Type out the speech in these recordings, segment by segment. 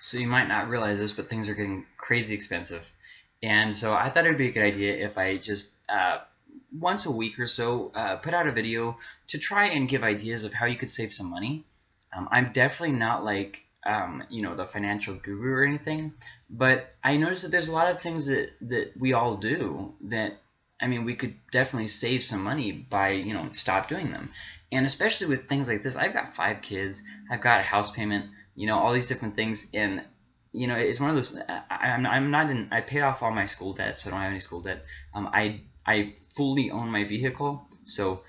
So you might not realize this, but things are getting crazy expensive. And so I thought it would be a good idea if I just uh, once a week or so uh, put out a video to try and give ideas of how you could save some money. Um, I'm definitely not like um, you know the financial guru or anything, but I noticed that there's a lot of things that that we all do that I mean we could definitely save some money by you know stop doing them, and especially with things like this. I've got five kids, I've got a house payment you know, all these different things. And, you know, it's one of those, I, am I'm not in, I pay off all my school debt, so I don't have any school debt. Um, I, I fully own my vehicle, so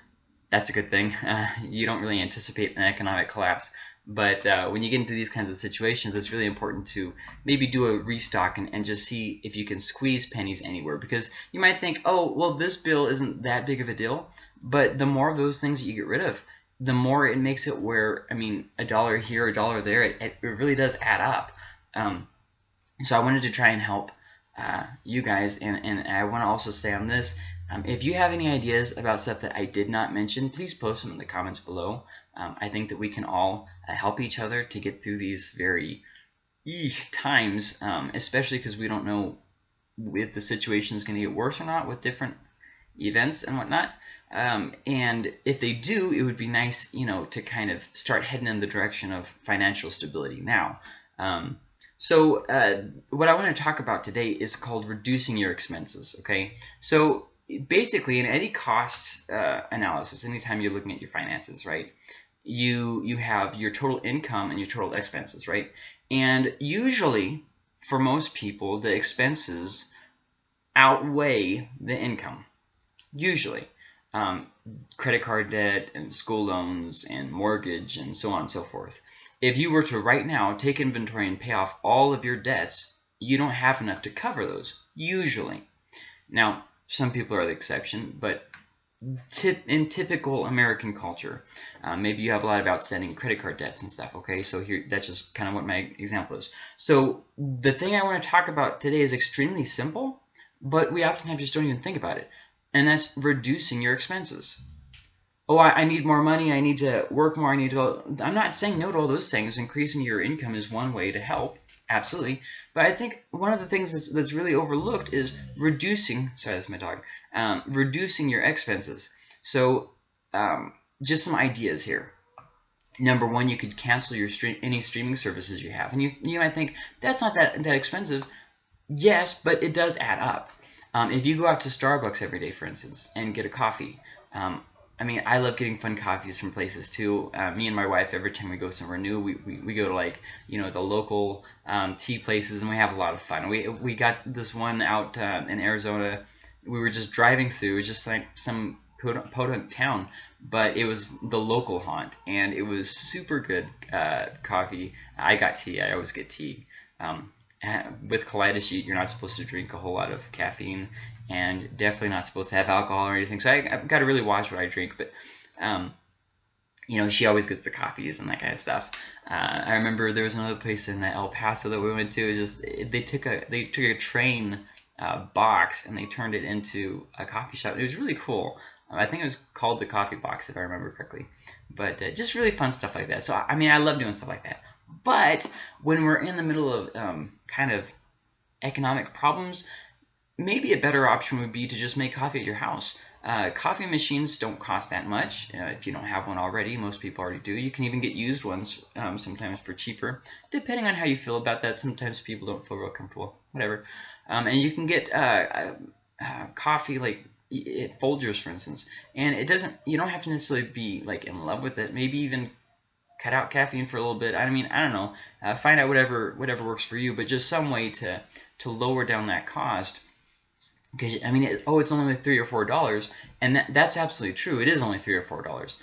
that's a good thing. Uh, you don't really anticipate an economic collapse. But uh, when you get into these kinds of situations, it's really important to maybe do a restock and, and just see if you can squeeze pennies anywhere. Because you might think, oh, well, this bill isn't that big of a deal. But the more of those things that you get rid of, the more it makes it where, I mean, a dollar here, a dollar there, it, it really does add up. Um, so I wanted to try and help uh, you guys, and, and I want to also say on this, um, if you have any ideas about stuff that I did not mention, please post them in the comments below. Um, I think that we can all uh, help each other to get through these very eesh, times, um, especially because we don't know if the situation is going to get worse or not with different events and whatnot. Um, and if they do, it would be nice, you know, to kind of start heading in the direction of financial stability now. Um, so uh, what I want to talk about today is called reducing your expenses, okay? So basically in any cost uh, analysis, anytime you're looking at your finances, right, you, you have your total income and your total expenses, right? And usually, for most people, the expenses outweigh the income, usually um, credit card debt and school loans and mortgage and so on and so forth. If you were to right now take inventory and pay off all of your debts, you don't have enough to cover those, usually. Now, some people are the exception, but in typical American culture, uh, maybe you have a lot of outstanding credit card debts and stuff, okay? So here, that's just kind of what my example is. So the thing I want to talk about today is extremely simple, but we oftentimes just don't even think about it and that's reducing your expenses. Oh, I, I, need more money. I need to work more. I need to. I'm not saying no to all those things. Increasing your income is one way to help, absolutely. But I think one of the things that's, that's really overlooked is reducing. Sorry, that's my dog. Um, reducing your expenses. So, um, just some ideas here. Number one, you could cancel your stream, any streaming services you have, and you you might think that's not that that expensive. Yes, but it does add up. Um, if you go out to Starbucks every day, for instance, and get a coffee, um, I mean, I love getting fun coffees from places too. Uh, me and my wife, every time we go somewhere new, we, we, we go to like, you know, the local um, tea places and we have a lot of fun. We, we got this one out uh, in Arizona. We were just driving through, it was just like some podunk town, but it was the local haunt and it was super good uh, coffee. I got tea, I always get tea. Um, with colitis, you're not supposed to drink a whole lot of caffeine, and definitely not supposed to have alcohol or anything. So I, have got to really watch what I drink. But um, you know, she always gets the coffees and that kind of stuff. Uh, I remember there was another place in El Paso that we went to. It just they took a they took a train uh, box and they turned it into a coffee shop. It was really cool. I think it was called the Coffee Box, if I remember correctly. But uh, just really fun stuff like that. So, I mean, I love doing stuff like that. But when we're in the middle of um, kind of economic problems, maybe a better option would be to just make coffee at your house. Uh, coffee machines don't cost that much uh, if you don't have one already. Most people already do. You can even get used ones um, sometimes for cheaper, depending on how you feel about that. Sometimes people don't feel real comfortable, whatever. Um, and you can get uh, uh, uh coffee like Folgers, for instance, and it doesn't. You don't have to necessarily be like in love with it. Maybe even cut out caffeine for a little bit. I mean, I don't know. Uh, find out whatever whatever works for you, but just some way to to lower down that cost. Because I mean, it, oh, it's only three or four dollars, and that, that's absolutely true. It is only three or four dollars,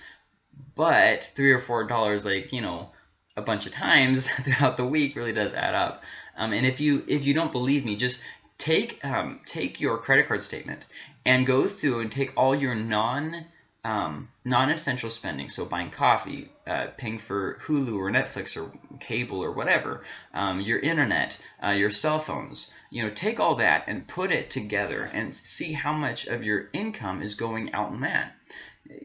but three or four dollars, like you know, a bunch of times throughout the week, really does add up. Um, and if you if you don't believe me, just take um, take your credit card statement and go through and take all your non um, non-essential spending, so buying coffee, uh, paying for Hulu or Netflix or cable or whatever, um, your internet, uh, your cell phones, you know, take all that and put it together and see how much of your income is going out in that.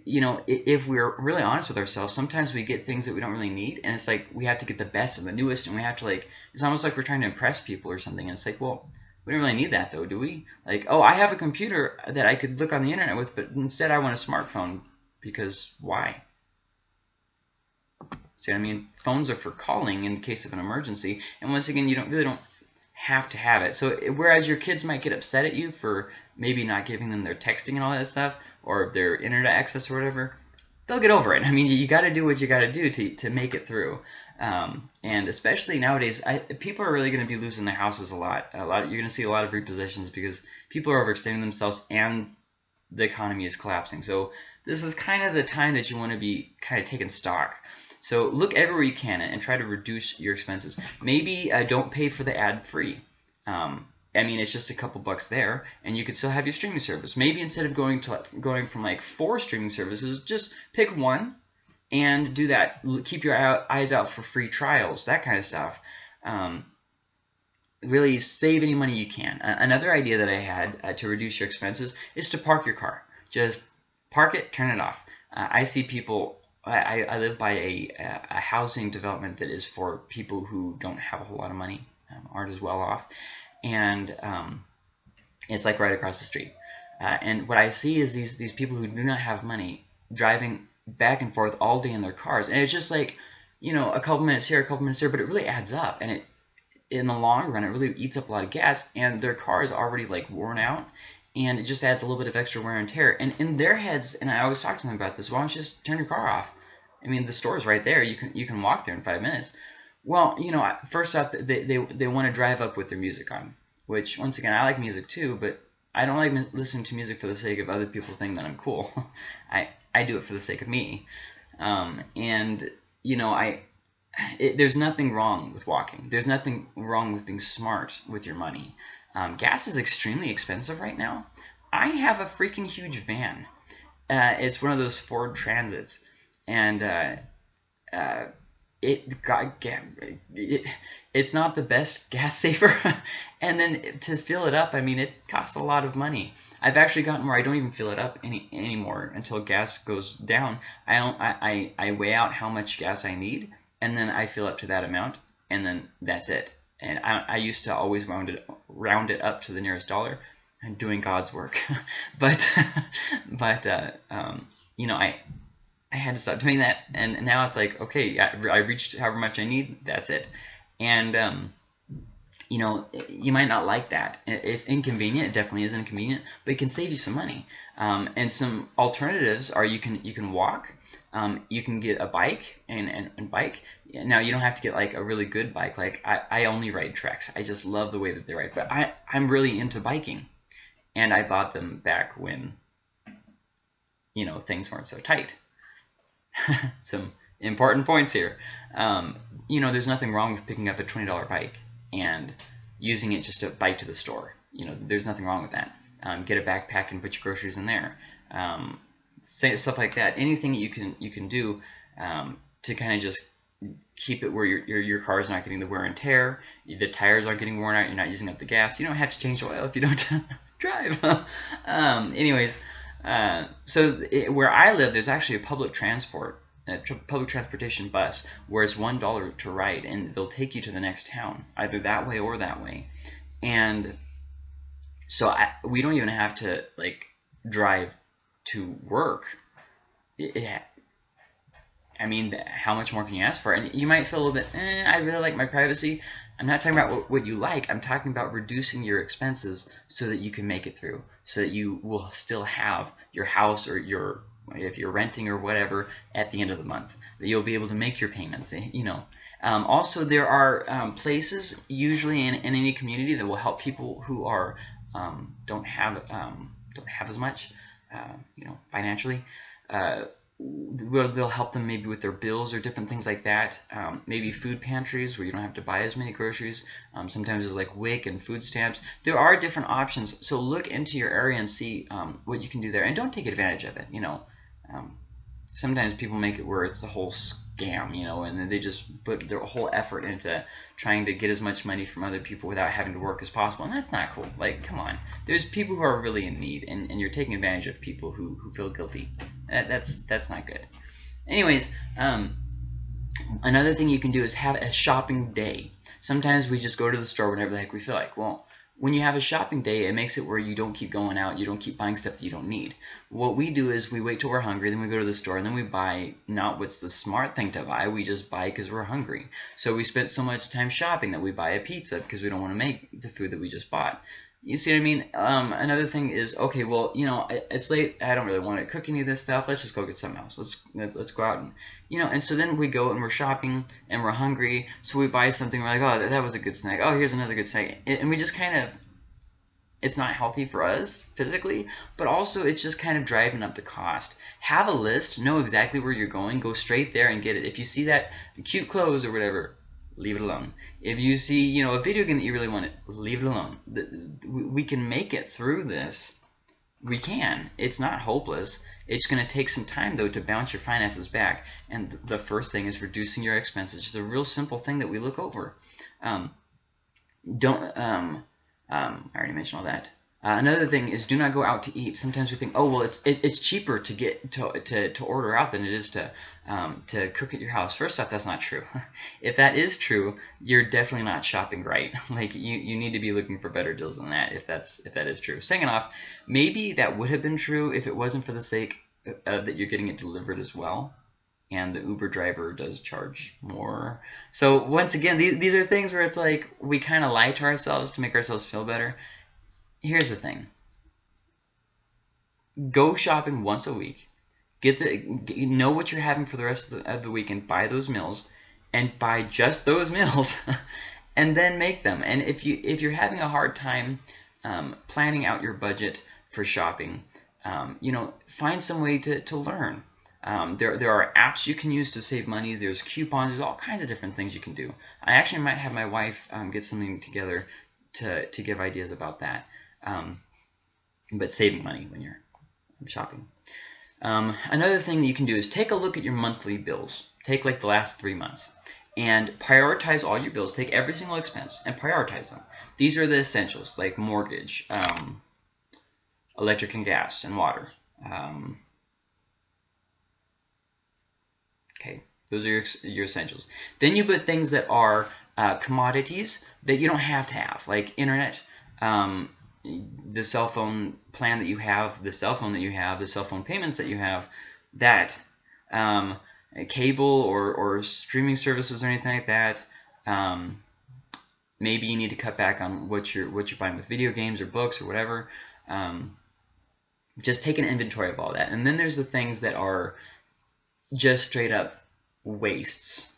you know, if we're really honest with ourselves, sometimes we get things that we don't really need, and it's like we have to get the best and the newest, and we have to like, it's almost like we're trying to impress people or something. And it's like, well, we don't really need that though, do we? Like, oh, I have a computer that I could look on the internet with, but instead I want a smartphone because why? See what I mean? Phones are for calling in case of an emergency, and once again, you don't really don't have to have it. So whereas your kids might get upset at you for maybe not giving them their texting and all that stuff, or their internet access or whatever, they'll get over it. I mean, you got to do what you got to do to to make it through. Um, and especially nowadays, I, people are really going to be losing their houses a lot. A lot. You're going to see a lot of repossessions because people are overextending themselves and the economy is collapsing. So this is kind of the time that you want to be kind of taking stock. So look everywhere you can and try to reduce your expenses. Maybe uh, don't pay for the ad free. Um, I mean, it's just a couple bucks there, and you could still have your streaming service. Maybe instead of going to going from like four streaming services, just pick one and do that. Keep your eyes out for free trials, that kind of stuff. Um, really save any money you can. Another idea that I had uh, to reduce your expenses is to park your car. Just park it, turn it off. Uh, I see people. I, I live by a, a housing development that is for people who don't have a whole lot of money, um, aren't as well off, and um, it's like right across the street. Uh, and what I see is these these people who do not have money driving back and forth all day in their cars, and it's just like you know a couple minutes here, a couple minutes there, but it really adds up, and it in the long run it really eats up a lot of gas, and their car is already like worn out, and it just adds a little bit of extra wear and tear. And in their heads, and I always talk to them about this, why don't you just turn your car off? I mean, the store's right there. You can you can walk there in five minutes. Well, you know, first off, they, they, they want to drive up with their music on, which, once again, I like music too, but I don't like listening to music for the sake of other people thinking that I'm cool. I, I do it for the sake of me. Um, and, you know, I it, there's nothing wrong with walking. There's nothing wrong with being smart with your money. Um, gas is extremely expensive right now. I have a freaking huge van. Uh, it's one of those Ford Transits. And uh, uh, it it's not the best gas saver. And then to fill it up i mean it costs a lot of money. I've actually gotten where i don't even fill it up any anymore until gas goes down. I don't i i, I weigh out how much gas i need and then i fill up to that amount and then that's it. And i, I used to always round it round it up to the nearest dollar and doing god's work. But but uh, um, you know i I had to stop doing that, and now it's like, okay, I, reached however much I need, that's it. And, um, you know, you might not like that. It's inconvenient. It definitely is inconvenient, but it can save you some money. Um, and some alternatives are you can you can walk, um, you can get a bike and, and, and, bike. Now you don't have to get like a really good bike. Like I, I only ride Treks. I just love the way that they ride. But I I'm really into biking, and I bought them back when you know things weren't so tight. some important points here. Um, you know, there's nothing wrong with picking up a $20 bike and using it just to bike to the store. You know, there's nothing wrong with that. Um, get a backpack and put your groceries in there. Um, stuff like that. Anything you can you can do um, to kind of just keep it where your, your your car is not getting the wear and tear. The tires aren't getting worn out. You're not using up the gas. You don't have to change the oil if you don't drive. um, anyways, uh, so it, where I live, there's actually a public transport, a tr public transportation bus, where it's one dollar to ride, and they'll take you to the next town, either that way or that way. And so I, we don't even have to like drive to work. It, it, I mean, how much more can you ask for? And you might feel a little bit, eh, I really like my privacy. I'm not talking about what, what you like. I'm talking about reducing your expenses so that you can make it through, so that you will still have your house or your if you're renting or whatever at the end of the month, that you'll be able to make your payments. Eh, you know. Um, also, there are um, places usually in, in any community that will help people who are um, don't have um, don't have as much, uh, you know, financially. Uh, where they'll help them maybe with their bills or different things like that. Um, maybe food pantries where you don't have to buy as many groceries. Um, sometimes there's like WIC and food stamps. There are different options. So look into your area and see um, what you can do there. And don't take advantage of it. You know, um, sometimes people make it where it's a whole scam, you know, and they just put their whole effort into trying to get as much money from other people without having to work as possible. And that's not cool. Like, come on. There's people who are really in need, and, and you're taking advantage of people who, who feel guilty. That, that's that's not good. Anyways, um, another thing you can do is have a shopping day. Sometimes we just go to the store whenever the heck we feel like. Well, when you have a shopping day, it makes it where you don't keep going out, you don't keep buying stuff that you don't need. What we do is we wait till we're hungry, then we go to the store, and then we buy not what's the smart thing to buy, we just buy because we're hungry. So we spent so much time shopping that we buy a pizza because we don't want to make the food that we just bought. You see what I mean? Um, another thing is, okay, well, you know, it's late. I don't really want to cook any of this stuff. Let's just go get something else. Let's let's go out and, you know, and so then we go and we're shopping and we're hungry. So we buy something. We're like, oh, that was a good snack. Oh, here's another good snack. And we just kind of, it's not healthy for us physically, but also it's just kind of driving up the cost. Have a list. Know exactly where you're going. Go straight there and get it. If you see that cute clothes or whatever, leave it alone. If you see, you know, a video game that you really want, leave it alone. We can make it through this. We can. It's not hopeless. It's going to take some time, though, to bounce your finances back. And the first thing is reducing your expenses. It's a real simple thing that we look over. Um, don't, um, um, I already mentioned all that. Uh, another thing is do not go out to eat. Sometimes we think, oh well, it's it, it's cheaper to get to, to, to order out than it is to um, to cook at your house. First off, that's not true. if that is true, you're definitely not shopping right. like you, you need to be looking for better deals than that. If that's if that is true. Second off, maybe that would have been true if it wasn't for the sake of that you're getting it delivered as well and the Uber driver does charge more. So once again, these, these are things where it's like we kind of lie to ourselves to make ourselves feel better here's the thing. Go shopping once a week. Get the know what you're having for the rest of the, of the week and buy those meals and buy just those meals and then make them. And if you if you're having a hard time um, planning out your budget for shopping, um, you know, find some way to, to learn. Um, there, there are apps you can use to save money. There's coupons. There's all kinds of different things you can do. I actually might have my wife um, get something together to, to give ideas about that um, but saving money when you're shopping. Um, another thing that you can do is take a look at your monthly bills. Take like the last three months and prioritize all your bills. Take every single expense and prioritize them. These are the essentials like mortgage, um, electric and gas and water. Um, okay, those are your, your essentials. Then you put things that are uh, commodities that you don't have to have, like internet, um, the cell phone plan that you have, the cell phone that you have, the cell phone payments that you have, that um, cable or, or streaming services or anything like that. Um, maybe you need to cut back on what you're what you're buying with video games or books or whatever. Um, just take an inventory of all that, and then there's the things that are just straight up wastes.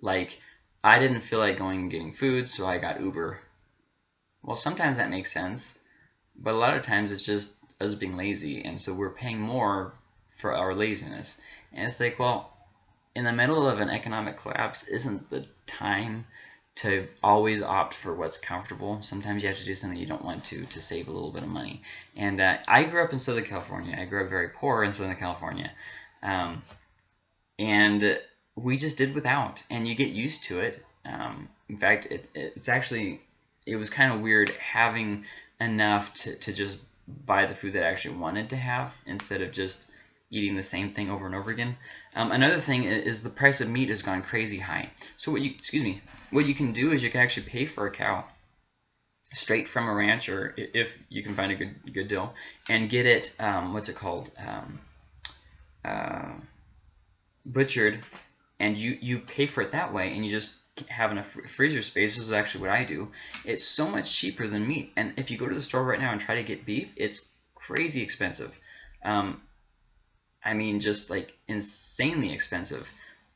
Like I didn't feel like going and getting food, so I got Uber well, sometimes that makes sense, but a lot of times it's just us being lazy, and so we're paying more for our laziness. And it's like, well, in the middle of an economic collapse, isn't the time to always opt for what's comfortable. Sometimes you have to do something you don't want to to save a little bit of money. And uh, I grew up in Southern California. I grew up very poor in Southern California. Um, and we just did without. And you get used to it. Um, in fact, it, it's actually it was kind of weird having enough to, to just buy the food that I actually wanted to have instead of just eating the same thing over and over again. Um, another thing is the price of meat has gone crazy high. So what you excuse me, what you can do is you can actually pay for a cow straight from a ranch or if you can find a good good deal and get it um, what's it called um, uh, butchered and you you pay for it that way and you just having a freezer space, this is actually what I do, it's so much cheaper than meat. And if you go to the store right now and try to get beef, it's crazy expensive. Um, I mean, just like insanely expensive.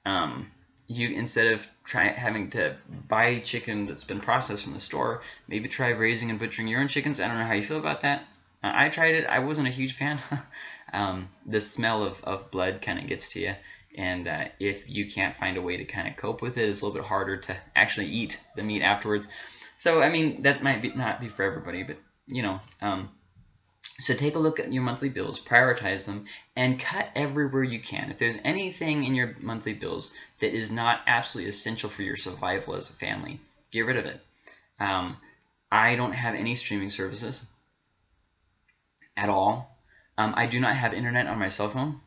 Um, you instead of try having to buy chicken that's been processed from the store, maybe try raising and butchering your own chickens. I don't know how you feel about that. Uh, I tried it. I wasn't a huge fan. um, the smell of, of blood kind of gets to you and uh, if you can't find a way to kind of cope with it, it's a little bit harder to actually eat the meat afterwards. So I mean that might be not be for everybody, but you know. Um, so take a look at your monthly bills, prioritize them, and cut everywhere you can. If there's anything in your monthly bills that is not absolutely essential for your survival as a family, get rid of it. Um, I don't have any streaming services at all. Um, I do not have internet on my cell phone.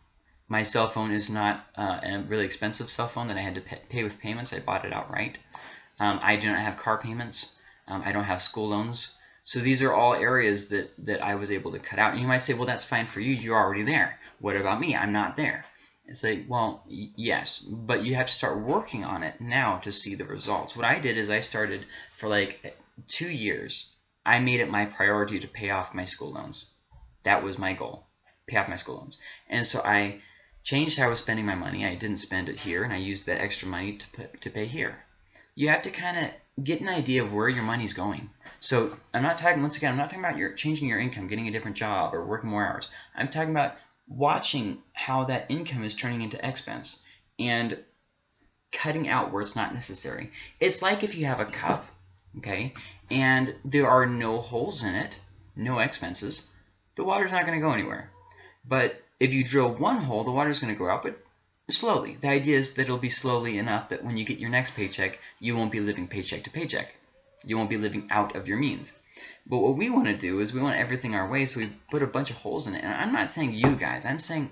My cell phone is not uh, a really expensive cell phone that I had to pay, with payments. I bought it outright. Um, I do not have car payments. Um, I don't have school loans. So these are all areas that, that I was able to cut out. And you might say, well, that's fine for you. You're already there. What about me? I'm not there. It's like, well, yes, but you have to start working on it now to see the results. What I did is I started for like two years. I made it my priority to pay off my school loans. That was my goal, pay off my school loans. And so I changed how I was spending my money. I didn't spend it here, and I used that extra money to, put, to pay here. You have to kind of get an idea of where your money's going. So I'm not talking, once again, I'm not talking about your changing your income, getting a different job, or working more hours. I'm talking about watching how that income is turning into expense and cutting out where it's not necessary. It's like if you have a cup, okay, and there are no holes in it, no expenses, the water's not going to go anywhere. But if you drill one hole, the water's going to go out, but slowly. The idea is that it'll be slowly enough that when you get your next paycheck, you won't be living paycheck to paycheck. You won't be living out of your means. But what we want to do is we want everything our way, so we put a bunch of holes in it. And I'm not saying you guys. I'm saying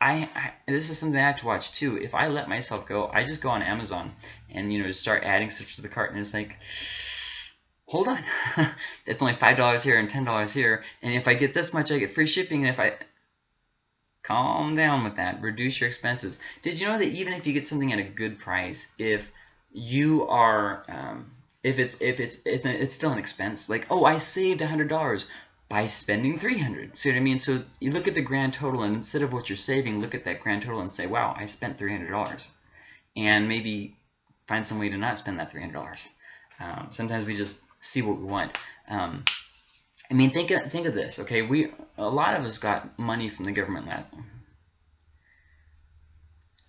I, I, this is something I have to watch too. If I let myself go, I just go on Amazon and you know start adding stuff to the cart, and it's like, hold on, it's only five dollars here and ten dollars here, and if I get this much, I get free shipping, and if I calm down with that, reduce your expenses. Did you know that even if you get something at a good price, if you are um, if it's if it's it's a, it's still an expense. Like oh, I saved a hundred dollars by spending 300 see what I mean? So you look at the grand total and instead of what you're saving look at that grand total and say wow I spent $300 and maybe find some way to not spend that $300 um, sometimes we just see what we want. Um, I mean think of, think of this okay we a lot of us got money from the government last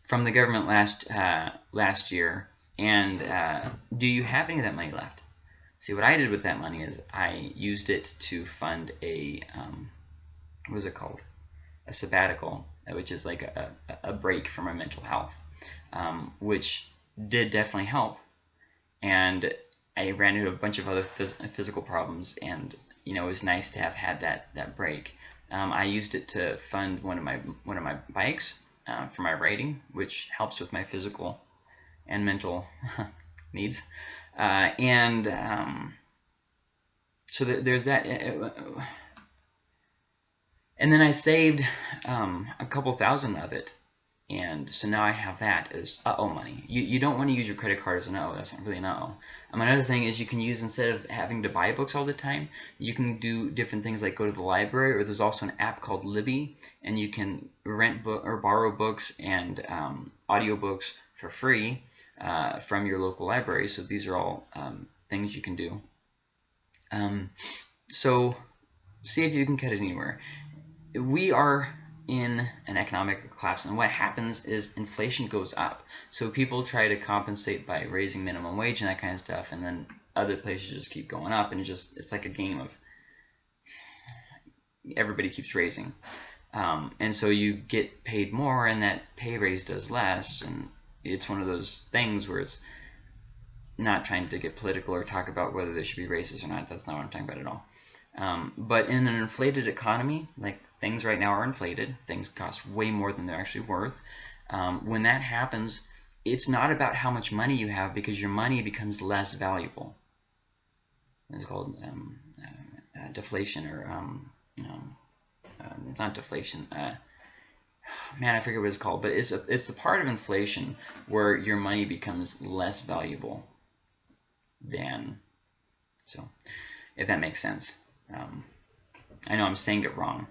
from the government last uh, last year and uh, do you have any of that money left? See, what I did with that money is I used it to fund a, um, what is it called? A sabbatical, which is like a, a break from my mental health, um, which did definitely help. And I ran into a bunch of other phys physical problems, and you know it was nice to have had that that break. Um, I used it to fund one of my one of my bikes uh, for my writing, which helps with my physical and mental needs. Uh, and um, so th there's that. Uh, uh, and then I saved um, a couple thousand of it. And so now I have that as uh-oh money. You, you don't want to use your credit card as an oh. That's not really an uh-oh. Um, another thing is you can use, instead of having to buy books all the time, you can do different things like go to the library, or there's also an app called Libby, and you can rent or borrow books and um, audiobooks for free uh, from your local library. So these are all um, things you can do. Um, so see if you can cut it anywhere. We are in an economic collapse and what happens is inflation goes up. So people try to compensate by raising minimum wage and that kind of stuff and then other places just keep going up and it just it's like a game of everybody keeps raising. Um, and so you get paid more and that pay raise does less and it's one of those things where it's not trying to get political or talk about whether there should be racist or not. That's not what I'm talking about at all. Um, but in an inflated economy, like things right now are inflated, things cost way more than they're actually worth. Um, when that happens, it's not about how much money you have because your money becomes less valuable. It's called um, uh, deflation or um, uh, it's not deflation. Uh, man, I forget what it's called, but it's a, it's the part of inflation where your money becomes less valuable than, so if that makes sense. Um, I know I'm saying it wrong.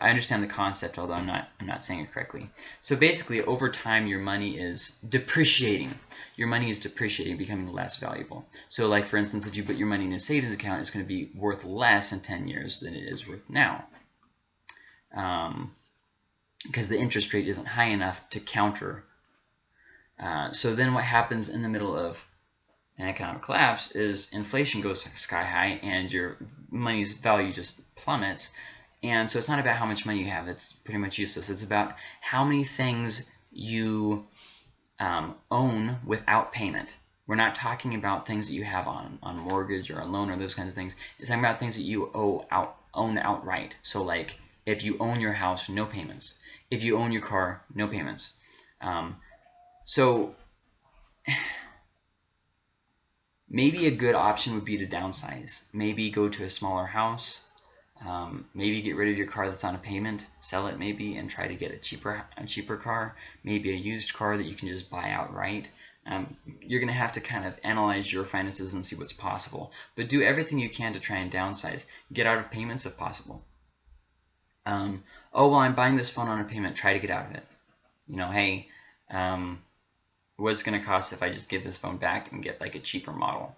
I understand the concept, although I'm not I'm not saying it correctly. So basically, over time, your money is depreciating. Your money is depreciating, becoming less valuable. So, like for instance, if you put your money in a savings account, it's going to be worth less in 10 years than it is worth now. Um, because the interest rate isn't high enough to counter. Uh, so then what happens in the middle of an economic collapse is inflation goes sky high and your money's value just plummets. And so it's not about how much money you have. It's pretty much useless. It's about how many things you um, own without payment. We're not talking about things that you have on, on mortgage or a loan or those kinds of things. It's talking about things that you owe out, own outright. So like If you own your house, no payments. If you own your car, no payments. Um, so maybe a good option would be to downsize. Maybe go to a smaller house. Um, maybe get rid of your car that's on a payment, sell it maybe, and try to get a cheaper a cheaper car. Maybe a used car that you can just buy outright. Um, you're going to have to kind of analyze your finances and see what's possible. But do everything you can to try and downsize. Get out of payments if possible. Um, oh, well, I'm buying this phone on a payment. Try to get out of it. You know, hey, um, what's going to cost if I just give this phone back and get like a cheaper model?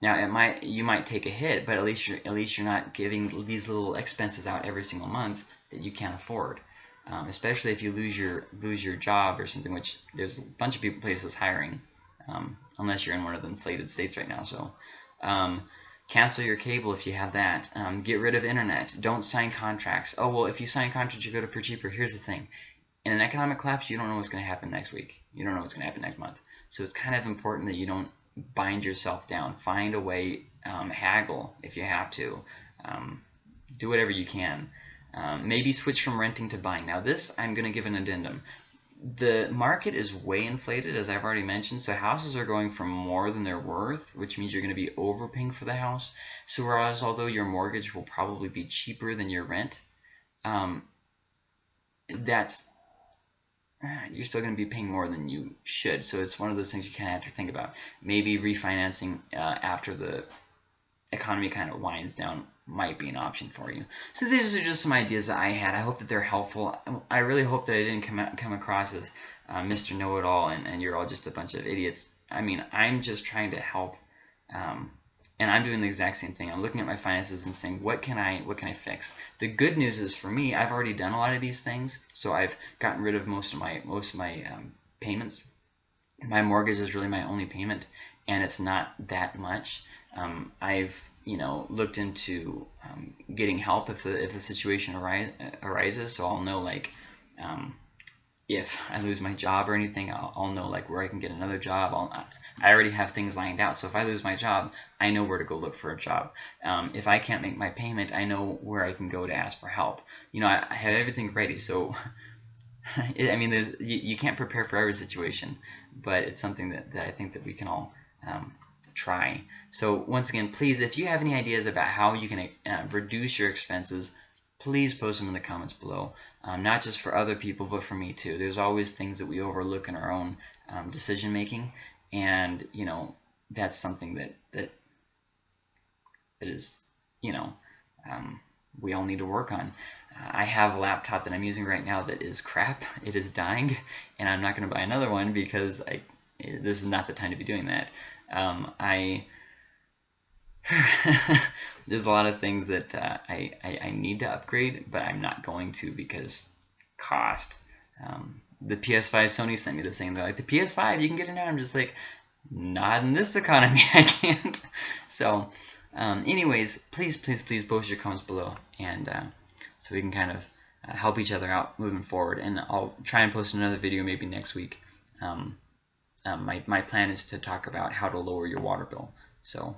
Now it might you might take a hit, but at least you're at least you're not giving these little expenses out every single month that you can't afford. Um, especially if you lose your lose your job or something, which there's a bunch of people places hiring, um, unless you're in one of the inflated states right now. So um, cancel your cable if you have that. Um, get rid of internet. Don't sign contracts. Oh well, if you sign contracts, you go to for cheaper. Here's the thing: in an economic collapse, you don't know what's going to happen next week. You don't know what's going to happen next month. So it's kind of important that you don't bind yourself down. Find a way, um, haggle if you have to. Um, do whatever you can. Um, maybe switch from renting to buying. Now this, I'm going to give an addendum. The market is way inflated, as I've already mentioned, so houses are going for more than they're worth, which means you're going to be overpaying for the house. So whereas although your mortgage will probably be cheaper than your rent, um, that's you're still going to be paying more than you should. So it's one of those things you kind of have to think about. Maybe refinancing uh, after the economy kind of winds down might be an option for you. So these are just some ideas that I had. I hope that they're helpful. I really hope that I didn't come out, come across as uh, Mr. Know-It-All and, and you're all just a bunch of idiots. I mean, I'm just trying to help um, and I'm doing the exact same thing. I'm looking at my finances and saying, what can I what can I fix? The good news is for me, I've already done a lot of these things, so I've gotten rid of most of my most of my um, payments. My mortgage is really my only payment, and it's not that much. Um, I've you know looked into um, getting help if the if the situation arise, arises, so I'll know like um, if I lose my job or anything, I'll, I'll, know like where I can get another job. I'll, I already have things lined out. So if I lose my job, I know where to go look for a job. Um, if I can't make my payment, I know where I can go to ask for help. You know, I, I have everything ready. So, it, I mean, there's you, you, can't prepare for every situation, but it's something that, that I think that we can all um, try. So once again, please, if you have any ideas about how you can uh, reduce your expenses, please post them in the comments below. Um, not just for other people, but for me too. There's always things that we overlook in our own um, decision making, and you know that's something that that is you know um, we all need to work on. I have a laptop that I'm using right now that is crap. It is dying, and I'm not going to buy another one because I this is not the time to be doing that. Um, I there's a lot of things that uh, I, I, I need to upgrade, but I'm not going to because cost. Um, the PS5 Sony sent me the same. They're like, the PS5, you can get it now. I'm just like, not in this economy, I can't. So, um, anyways, please, please, please post your comments below, and uh, so we can kind of uh, help each other out moving forward. And I'll try and post another video maybe next week. Um, um, my, my plan is to talk about how to lower your water bill. So